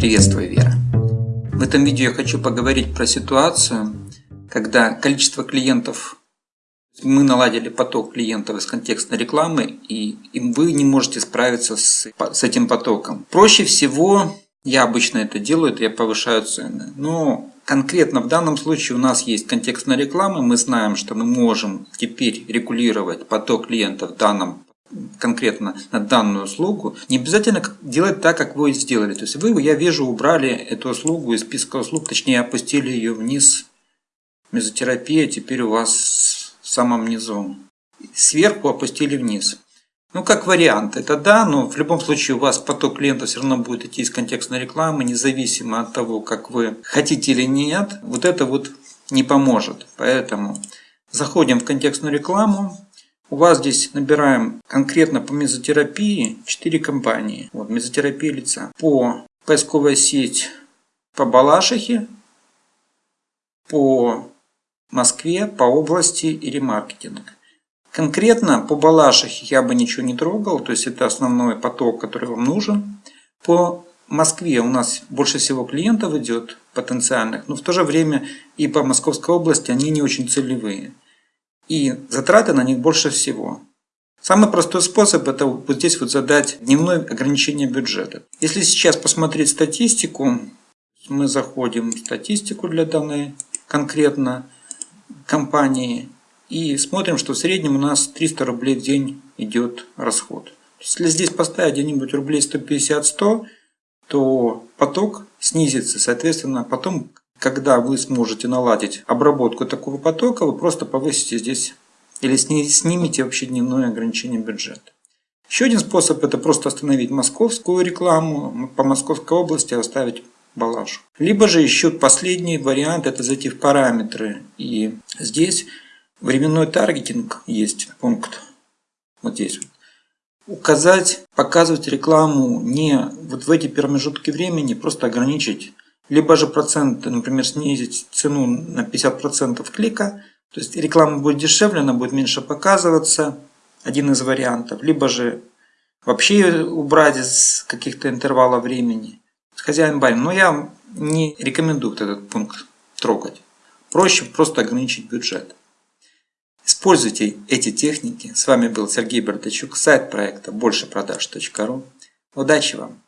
Приветствую, Вера! В этом видео я хочу поговорить про ситуацию, когда количество клиентов, мы наладили поток клиентов из контекстной рекламы, и, вы не можете справиться с, с этим потоком. Проще всего, я обычно это делаю, это я повышаю цены. Но конкретно в данном случае у нас есть контекстная реклама, мы знаем, что мы можем теперь регулировать поток клиентов в данном конкретно на данную услугу, не обязательно делать так, как вы сделали. То есть вы, я вижу, убрали эту услугу из списка услуг, точнее опустили ее вниз. Мезотерапия теперь у вас в самом низу. Сверху опустили вниз. Ну, как вариант, это да, но в любом случае у вас поток клиентов все равно будет идти из контекстной рекламы, независимо от того, как вы хотите или нет. Вот это вот не поможет. Поэтому заходим в контекстную рекламу, у вас здесь набираем конкретно по мезотерапии 4 компании. Вот, мезотерапия лица. По поисковая сеть по Балашихе, по Москве, по области и ремаркетинг. Конкретно по Балашихе я бы ничего не трогал, то есть это основной поток, который вам нужен. По Москве у нас больше всего клиентов идет потенциальных, но в то же время и по Московской области они не очень целевые и затраты на них больше всего. Самый простой способ это вот здесь вот задать дневное ограничение бюджета. Если сейчас посмотреть статистику, мы заходим в статистику для данной конкретно компании и смотрим, что в среднем у нас 300 рублей в день идет расход. Если здесь поставить где-нибудь рублей 150-100, то поток снизится, соответственно, потом когда вы сможете наладить обработку такого потока, вы просто повысите здесь или снимете вообще дневное ограничение бюджета. Еще один способ это просто остановить московскую рекламу по Московской области, оставить балашу. Либо же еще последний вариант это зайти в параметры. И здесь временной таргетинг есть пункт. Вот здесь. Указать, показывать рекламу не вот в эти промежутки времени, просто ограничить либо же проценты, например, снизить цену на 50% клика, то есть реклама будет дешевле, она будет меньше показываться, один из вариантов, либо же вообще убрать из каких-то интервалов времени. Хозяин барин, но я не рекомендую этот пункт трогать. Проще просто ограничить бюджет. Используйте эти техники. С вами был Сергей Бардачук, сайт проекта большепродаж.ру. Удачи вам!